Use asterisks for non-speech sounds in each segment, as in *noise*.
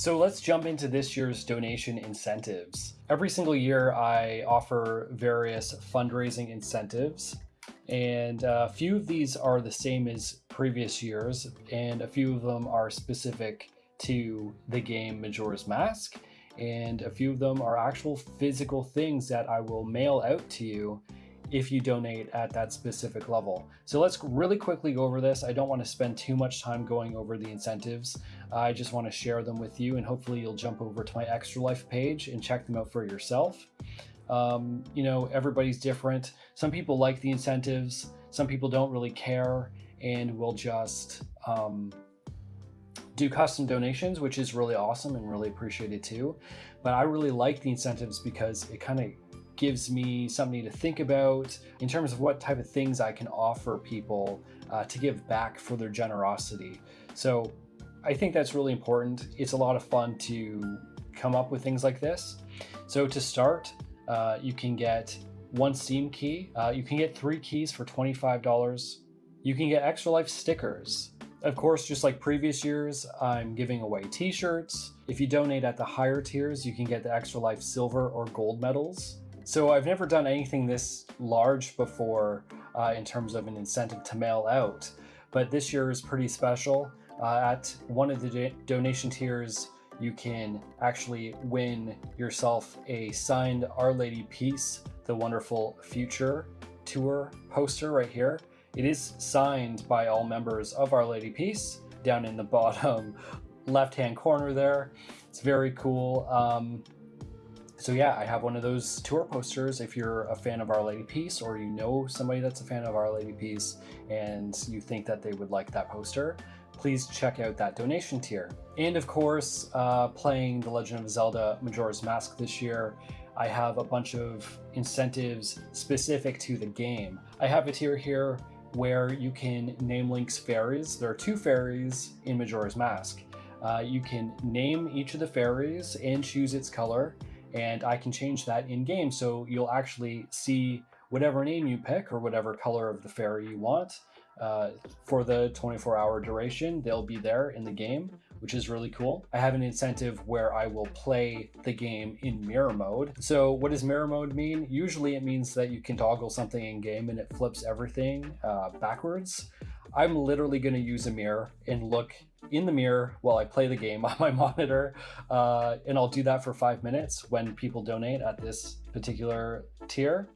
So let's jump into this year's donation incentives. Every single year I offer various fundraising incentives and a few of these are the same as previous years and a few of them are specific to the game Majora's Mask and a few of them are actual physical things that I will mail out to you if you donate at that specific level. So let's really quickly go over this. I don't want to spend too much time going over the incentives. I just want to share them with you and hopefully you'll jump over to my Extra Life page and check them out for yourself. Um, you know, everybody's different. Some people like the incentives, some people don't really care and will just um, do custom donations, which is really awesome and really appreciated too. But I really like the incentives because it kind of gives me something to think about in terms of what type of things I can offer people uh, to give back for their generosity. So I think that's really important. It's a lot of fun to come up with things like this. So to start, uh, you can get one Steam key. Uh, you can get three keys for $25. You can get Extra Life stickers. Of course, just like previous years, I'm giving away t-shirts. If you donate at the higher tiers, you can get the Extra Life silver or gold medals. So I've never done anything this large before uh, in terms of an incentive to mail out, but this year is pretty special. Uh, at one of the donation tiers, you can actually win yourself a signed Our Lady Peace, the Wonderful Future tour poster right here. It is signed by all members of Our Lady Peace down in the *laughs* bottom left-hand corner there. It's very cool. Um, so yeah, I have one of those tour posters. If you're a fan of Our Lady Peace or you know somebody that's a fan of Our Lady Peace and you think that they would like that poster, please check out that donation tier. And of course, uh, playing The Legend of Zelda Majora's Mask this year, I have a bunch of incentives specific to the game. I have a tier here where you can name Link's fairies. There are two fairies in Majora's Mask. Uh, you can name each of the fairies and choose its color and I can change that in game. So you'll actually see whatever name you pick or whatever color of the fairy you want uh, for the 24 hour duration. They'll be there in the game, which is really cool. I have an incentive where I will play the game in mirror mode. So what does mirror mode mean? Usually it means that you can toggle something in game and it flips everything uh, backwards. I'm literally going to use a mirror and look in the mirror while I play the game *laughs* on my monitor. Uh, and I'll do that for five minutes when people donate at this particular tier.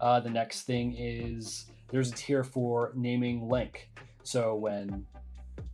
Uh, the next thing is there's a tier for naming Link. So when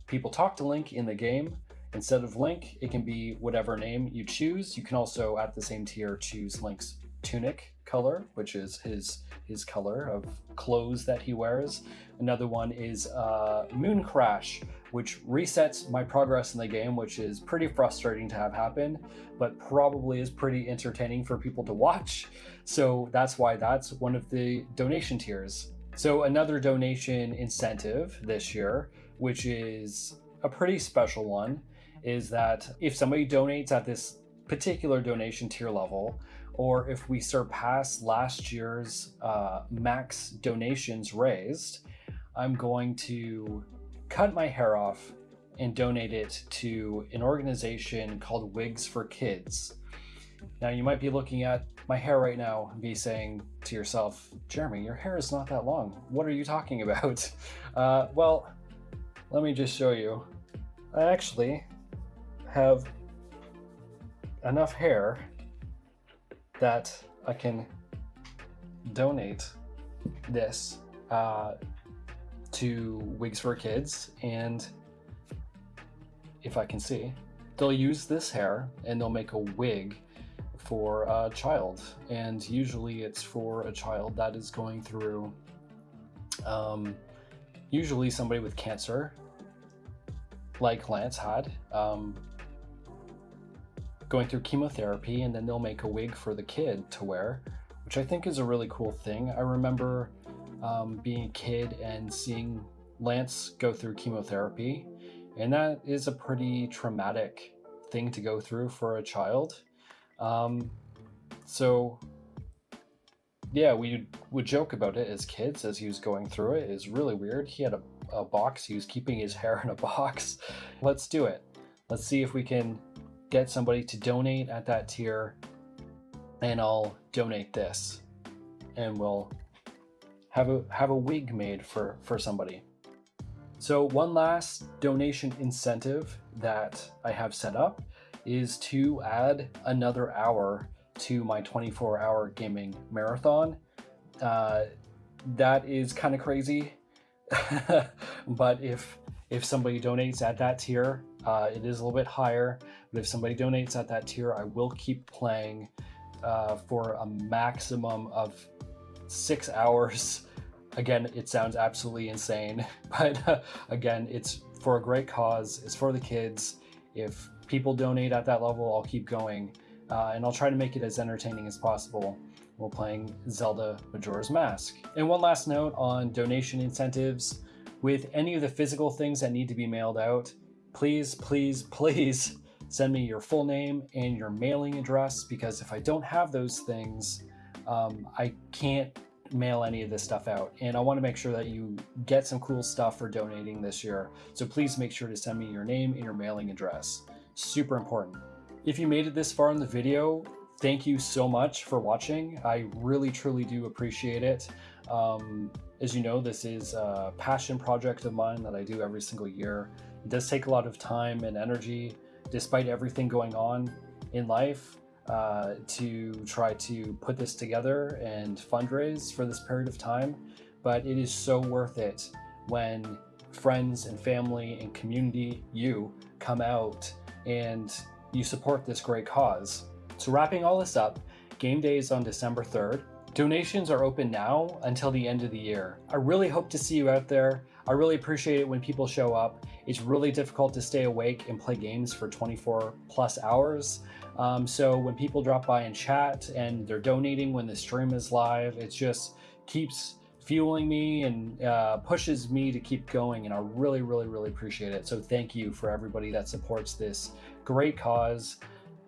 people talk to Link in the game, instead of Link, it can be whatever name you choose. You can also, at the same tier, choose Link's tunic color, which is his his color of clothes that he wears. Another one is uh, Moon Crash, which resets my progress in the game, which is pretty frustrating to have happen, but probably is pretty entertaining for people to watch. So that's why that's one of the donation tiers. So another donation incentive this year, which is a pretty special one, is that if somebody donates at this particular donation tier level, or if we surpass last year's uh, max donations raised, I'm going to cut my hair off and donate it to an organization called Wigs for Kids. Now you might be looking at my hair right now and be saying to yourself, Jeremy, your hair is not that long. What are you talking *laughs* about? Uh, well, let me just show you. I actually have enough hair that I can donate this uh, to Wigs for Kids and if I can see, they'll use this hair and they'll make a wig for a child and usually it's for a child that is going through um, usually somebody with cancer like Lance had um, going through chemotherapy and then they'll make a wig for the kid to wear, which I think is a really cool thing. I remember um, being a kid and seeing Lance go through chemotherapy, and that is a pretty traumatic thing to go through for a child. Um, so yeah, we would joke about it as kids as he was going through it. It's really weird. He had a, a box. He was keeping his *laughs* hair in a box. Let's do it. Let's see if we can get somebody to donate at that tier and I'll donate this and we'll have a have a wig made for for somebody. So one last donation incentive that I have set up is to add another hour to my 24 hour gaming marathon. Uh, that is kind of crazy, *laughs* but if if somebody donates at that tier, uh, it is a little bit higher. But if somebody donates at that tier, I will keep playing uh, for a maximum of six *laughs* hours. Again, it sounds absolutely insane, *laughs* but uh, again, it's for a great cause. It's for the kids. If people donate at that level, I'll keep going. Uh, and I'll try to make it as entertaining as possible while playing Zelda Majora's Mask. And one last note on donation incentives. With any of the physical things that need to be mailed out, please, please, please *laughs* send me your full name and your mailing address because if I don't have those things, um, I can't mail any of this stuff out. And I want to make sure that you get some cool stuff for donating this year. So please make sure to send me your name and your mailing address. Super important. If you made it this far in the video, thank you so much for watching. I really, truly do appreciate it. Um, as you know, this is a passion project of mine that I do every single year. It does take a lot of time and energy despite everything going on in life, uh, to try to put this together and fundraise for this period of time. But it is so worth it when friends and family and community, you, come out and you support this great cause. So wrapping all this up, game day is on December 3rd. Donations are open now until the end of the year. I really hope to see you out there. I really appreciate it when people show up. It's really difficult to stay awake and play games for 24 plus hours. Um, so when people drop by and chat and they're donating when the stream is live, it just keeps fueling me and uh, pushes me to keep going. And I really, really, really appreciate it. So thank you for everybody that supports this great cause.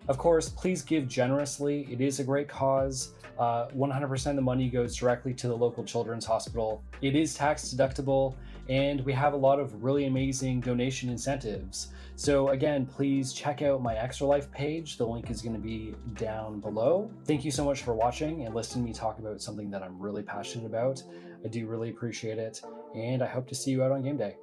Of course, please give generously. It is a great cause. 100% uh, of the money goes directly to the local children's hospital. It is tax deductible, and we have a lot of really amazing donation incentives. So again, please check out my Extra Life page. The link is going to be down below. Thank you so much for watching and listening to me talk about something that I'm really passionate about. I do really appreciate it, and I hope to see you out on game day.